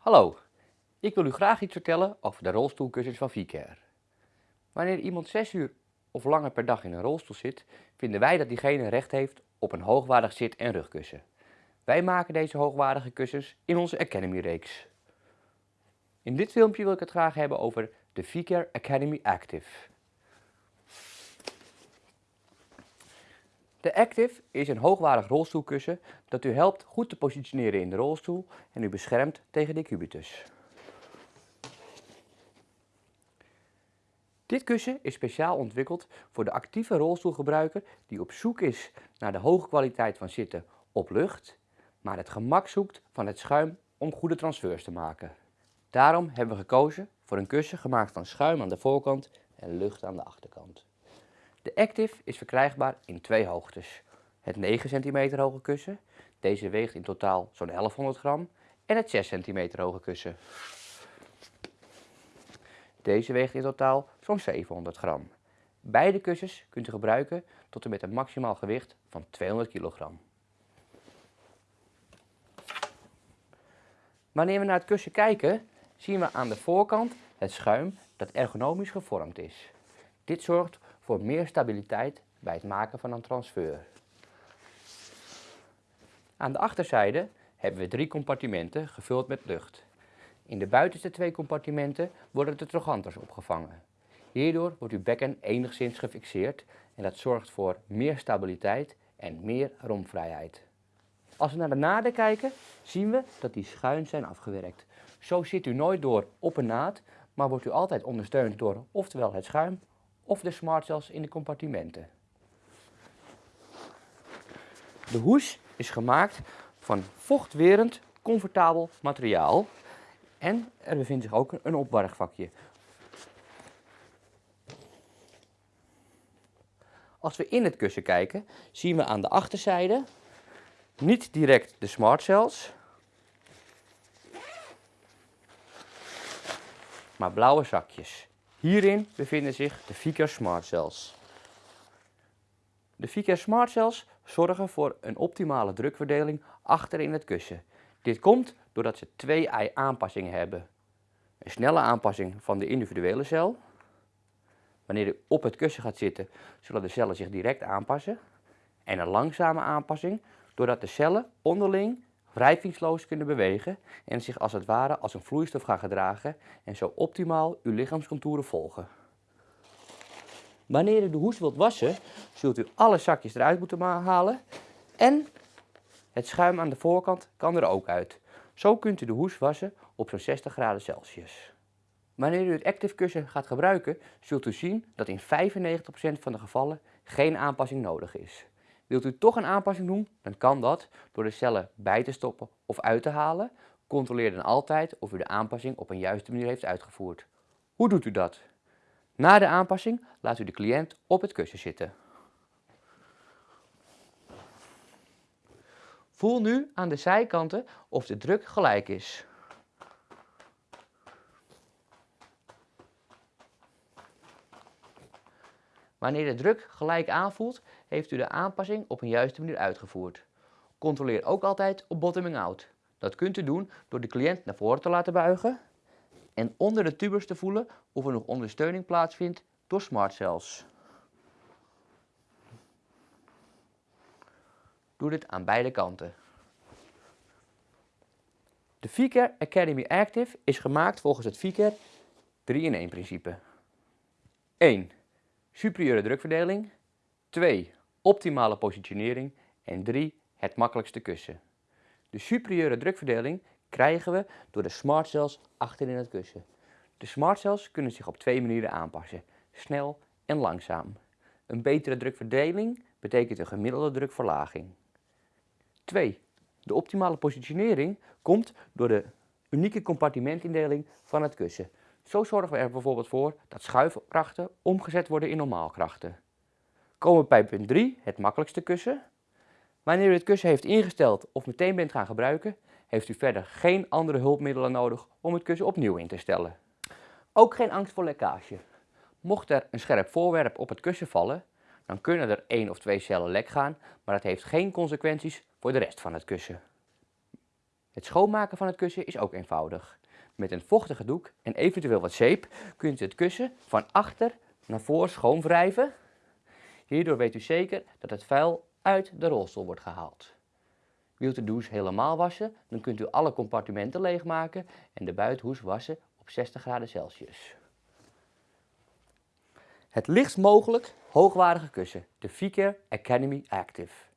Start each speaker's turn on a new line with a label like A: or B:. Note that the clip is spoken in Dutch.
A: Hallo, ik wil u graag iets vertellen over de rolstoelkussens van VCare. Wanneer iemand 6 uur of langer per dag in een rolstoel zit, vinden wij dat diegene recht heeft op een hoogwaardig zit- en rugkussen. Wij maken deze hoogwaardige kussens in onze Academy reeks. In dit filmpje wil ik het graag hebben over de VCare Academy Active. De Active is een hoogwaardig rolstoelkussen dat u helpt goed te positioneren in de rolstoel en u beschermt tegen decubitus. Dit kussen is speciaal ontwikkeld voor de actieve rolstoelgebruiker die op zoek is naar de hoge kwaliteit van zitten op lucht, maar het gemak zoekt van het schuim om goede transfers te maken. Daarom hebben we gekozen voor een kussen gemaakt van schuim aan de voorkant en lucht aan de achterkant. De Active is verkrijgbaar in twee hoogtes. Het 9 cm hoge kussen, deze weegt in totaal zo'n 1100 gram, en het 6 cm hoge kussen. Deze weegt in totaal zo'n 700 gram. Beide kussens kunt u gebruiken tot en met een maximaal gewicht van 200 kg. Wanneer we naar het kussen kijken, zien we aan de voorkant het schuim dat ergonomisch gevormd is. Dit zorgt voor meer stabiliteit bij het maken van een transfer. Aan de achterzijde hebben we drie compartimenten gevuld met lucht. In de buitenste twee compartimenten worden de troganters opgevangen. Hierdoor wordt uw bekken enigszins gefixeerd en dat zorgt voor meer stabiliteit en meer romvrijheid. Als we naar de naden kijken, zien we dat die schuin zijn afgewerkt. Zo zit u nooit door op een naad, maar wordt u altijd ondersteund door oftewel het schuim of de smartcells in de compartimenten. De hoes is gemaakt van vochtwerend, comfortabel materiaal en er bevindt zich ook een opbergvakje. Als we in het kussen kijken, zien we aan de achterzijde niet direct de smartcells, maar blauwe zakjes. Hierin bevinden zich de Vicar Smart Cells. De Vicar Smart Cells zorgen voor een optimale drukverdeling achter in het kussen. Dit komt doordat ze twee aanpassingen hebben. Een snelle aanpassing van de individuele cel. Wanneer u op het kussen gaat zitten, zullen de cellen zich direct aanpassen. En een langzame aanpassing, doordat de cellen onderling wrijvingsloos kunnen bewegen en zich als het ware als een vloeistof gaan gedragen en zo optimaal uw lichaamscontouren volgen. Wanneer u de hoes wilt wassen, zult u alle zakjes eruit moeten halen en het schuim aan de voorkant kan er ook uit. Zo kunt u de hoes wassen op zo'n 60 graden Celsius. Wanneer u het Active kussen gaat gebruiken, zult u zien dat in 95% van de gevallen geen aanpassing nodig is. Wilt u toch een aanpassing doen, dan kan dat door de cellen bij te stoppen of uit te halen. Controleer dan altijd of u de aanpassing op een juiste manier heeft uitgevoerd. Hoe doet u dat? Na de aanpassing laat u de cliënt op het kussen zitten. Voel nu aan de zijkanten of de druk gelijk is. Wanneer de druk gelijk aanvoelt, heeft u de aanpassing op een juiste manier uitgevoerd. Controleer ook altijd op bottoming out. Dat kunt u doen door de cliënt naar voren te laten buigen en onder de tubers te voelen of er nog ondersteuning plaatsvindt door smart cells. Doe dit aan beide kanten. De VCare Academy Active is gemaakt volgens het VCare 3-in-1 principe. 1 superieure drukverdeling. 2. Optimale positionering. En 3. Het makkelijkste kussen. De superieure drukverdeling krijgen we door de smart cells achterin het kussen. De smart cells kunnen zich op twee manieren aanpassen. Snel en langzaam. Een betere drukverdeling betekent een gemiddelde drukverlaging. 2. De optimale positionering komt door de unieke compartimentindeling van het kussen. Zo zorgen we er bijvoorbeeld voor dat schuifkrachten omgezet worden in normaalkrachten. Komen we bij punt 3, het makkelijkste kussen. Wanneer u het kussen heeft ingesteld of meteen bent gaan gebruiken, heeft u verder geen andere hulpmiddelen nodig om het kussen opnieuw in te stellen. Ook geen angst voor lekkage. Mocht er een scherp voorwerp op het kussen vallen, dan kunnen er één of twee cellen lek gaan, maar dat heeft geen consequenties voor de rest van het kussen. Het schoonmaken van het kussen is ook eenvoudig. Met een vochtige doek en eventueel wat zeep kunt u het kussen van achter naar voor schoonwrijven. Hierdoor weet u zeker dat het vuil uit de rolstoel wordt gehaald. Wilt u de hoes helemaal wassen, dan kunt u alle compartimenten leegmaken en de buitenhoes wassen op 60 graden Celsius. Het lichtst mogelijk hoogwaardige kussen, de Vicare Academy Active.